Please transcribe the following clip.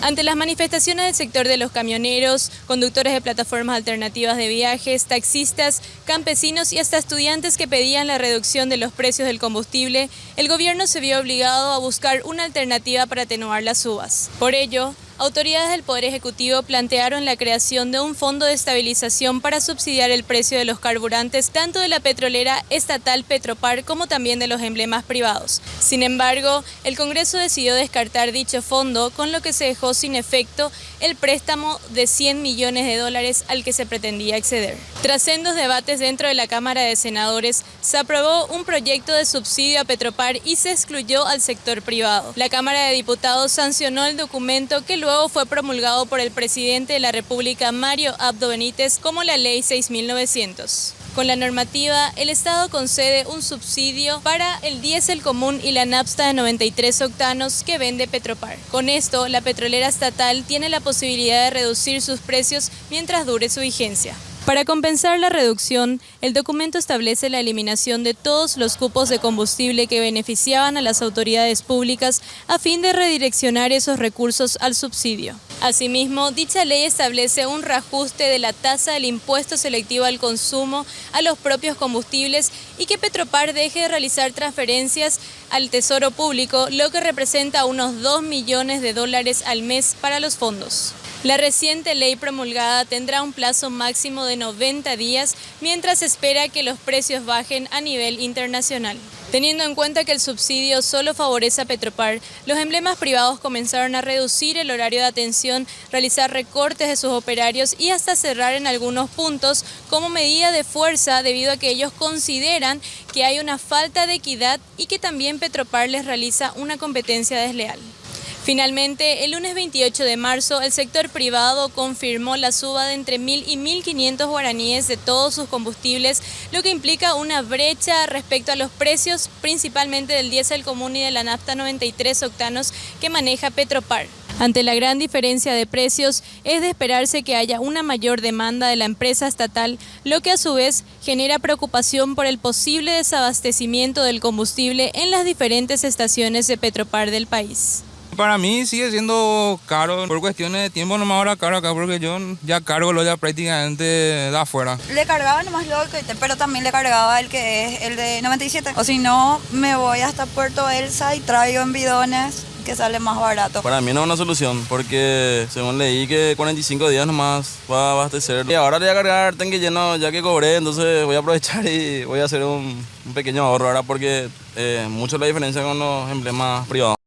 Ante las manifestaciones del sector de los camioneros, conductores de plataformas alternativas de viajes, taxistas, campesinos y hasta estudiantes que pedían la reducción de los precios del combustible, el gobierno se vio obligado a buscar una alternativa para atenuar las subas. Por ello, autoridades del Poder Ejecutivo plantearon la creación de un fondo de estabilización para subsidiar el precio de los carburantes tanto de la petrolera estatal Petropar como también de los emblemas privados. Sin embargo, el Congreso decidió descartar dicho fondo, con lo que se dejó sin efecto el préstamo de 100 millones de dólares al que se pretendía acceder. Tras sendos debates dentro de la Cámara de Senadores, se aprobó un proyecto de subsidio a Petropar y se excluyó al sector privado. La Cámara de Diputados sancionó el documento que luego fue promulgado por el presidente de la República, Mario Abdo Benítez, como la Ley 6900. Con la normativa, el Estado concede un subsidio para el diésel común y la napsta de 93 octanos que vende Petropar. Con esto, la petrolera estatal tiene la posibilidad de reducir sus precios mientras dure su vigencia. Para compensar la reducción, el documento establece la eliminación de todos los cupos de combustible que beneficiaban a las autoridades públicas a fin de redireccionar esos recursos al subsidio. Asimismo, dicha ley establece un reajuste de la tasa del impuesto selectivo al consumo a los propios combustibles y que Petropar deje de realizar transferencias al Tesoro Público, lo que representa unos 2 millones de dólares al mes para los fondos. La reciente ley promulgada tendrá un plazo máximo de 90 días mientras espera que los precios bajen a nivel internacional. Teniendo en cuenta que el subsidio solo favorece a Petropar, los emblemas privados comenzaron a reducir el horario de atención, realizar recortes de sus operarios y hasta cerrar en algunos puntos como medida de fuerza debido a que ellos consideran que hay una falta de equidad y que también Petropar les realiza una competencia desleal. Finalmente, el lunes 28 de marzo, el sector privado confirmó la suba de entre 1.000 y 1.500 guaraníes de todos sus combustibles, lo que implica una brecha respecto a los precios principalmente del diésel común y de la nafta 93 octanos que maneja Petropar. Ante la gran diferencia de precios, es de esperarse que haya una mayor demanda de la empresa estatal, lo que a su vez genera preocupación por el posible desabastecimiento del combustible en las diferentes estaciones de Petropar del país. Para mí sigue siendo caro, por cuestiones de tiempo nomás ahora caro acá, porque yo ya cargo lo ya prácticamente de afuera. Le cargaba nomás lo que pero también le cargaba el que es el de 97. O si no, me voy hasta Puerto Elsa y traigo en bidones que sale más barato. Para mí no es una solución, porque según leí que 45 días nomás va a abastecer. Y ahora le voy a cargar tanque lleno ya que cobré, entonces voy a aprovechar y voy a hacer un, pequeño ahorro ahora porque eh, mucho la diferencia con los emblemas privados.